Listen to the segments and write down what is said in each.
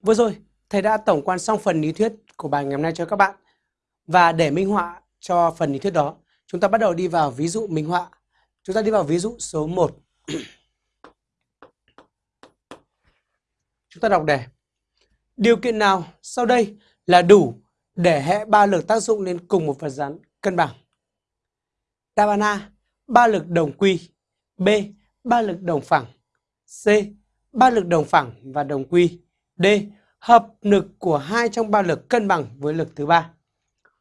Vừa rồi, thầy đã tổng quan xong phần lý thuyết của bài ngày hôm nay cho các bạn. Và để minh họa cho phần lý thuyết đó, chúng ta bắt đầu đi vào ví dụ minh họa. Chúng ta đi vào ví dụ số 1. chúng ta đọc đề. Điều kiện nào sau đây là đủ để hệ ba lực tác dụng lên cùng một vật rắn cân bằng? Đáp án A, ba lực đồng quy. B, ba lực đồng phẳng. C, ba lực đồng phẳng và đồng quy. D. Hợp lực của hai trong ba lực cân bằng với lực thứ ba.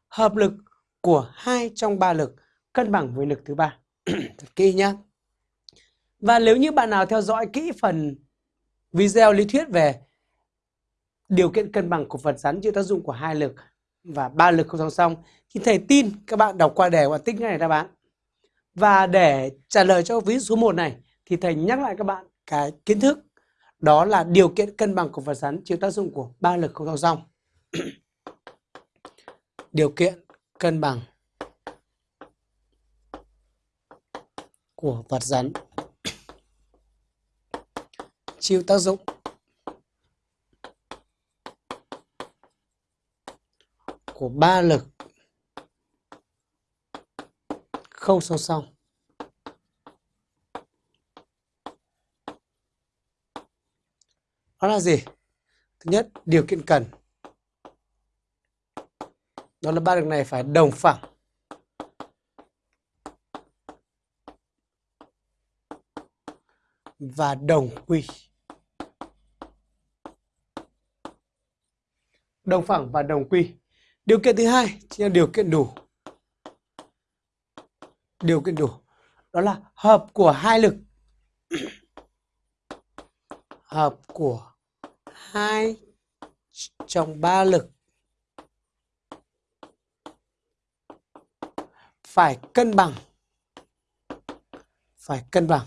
Hợp lực của hai trong ba lực cân bằng với lực thứ ba. Thật kỹ nhá. Và nếu như bạn nào theo dõi kỹ phần video lý thuyết về điều kiện cân bằng của vật rắn chịu tác dụng của hai lực và ba lực không song song, thì thầy tin các bạn đọc qua đề và tích ngay đáp án. Và để trả lời cho ví dụ số 1 này, thì thầy nhắc lại các bạn cái kiến thức đó là điều kiện cân bằng của vật rắn chịu tác dụng của ba lực không song song. điều kiện cân bằng của vật rắn chịu tác dụng của ba lực không song song. Đó là gì? Thứ nhất, điều kiện cần. Đó là ba lực này phải đồng phẳng. Và đồng quy. Đồng phẳng và đồng quy. Điều kiện thứ hai chính là điều kiện đủ. Điều kiện đủ. Đó là hợp của hai lực hợp của hai trong ba lực. Phải cân bằng. Phải cân bằng.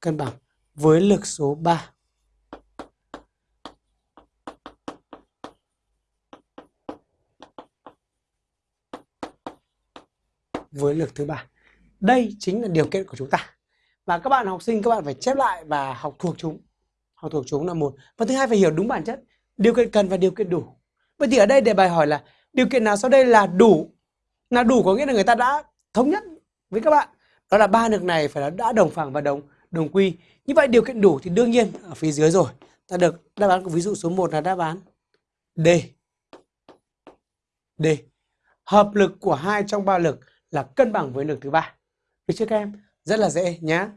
Cân bằng với lực số 3 với lực thứ ba. Đây chính là điều kiện của chúng ta và các bạn học sinh, các bạn phải chép lại và học thuộc chúng. Học thuộc chúng là một. Và thứ hai, phải hiểu đúng bản chất. Điều kiện cần và điều kiện đủ. Vậy thì ở đây đề bài hỏi là, điều kiện nào sau đây là đủ? Là đủ có nghĩa là người ta đã thống nhất với các bạn. Đó là ba lực này phải là đã đồng phẳng và đồng đồng quy. Như vậy điều kiện đủ thì đương nhiên ở phía dưới rồi. Ta được đáp án của ví dụ số 1 là đáp án D. D. Hợp lực của hai trong ba lực là cân bằng với lực thứ ba. Được chưa các em? Rất là dễ nhé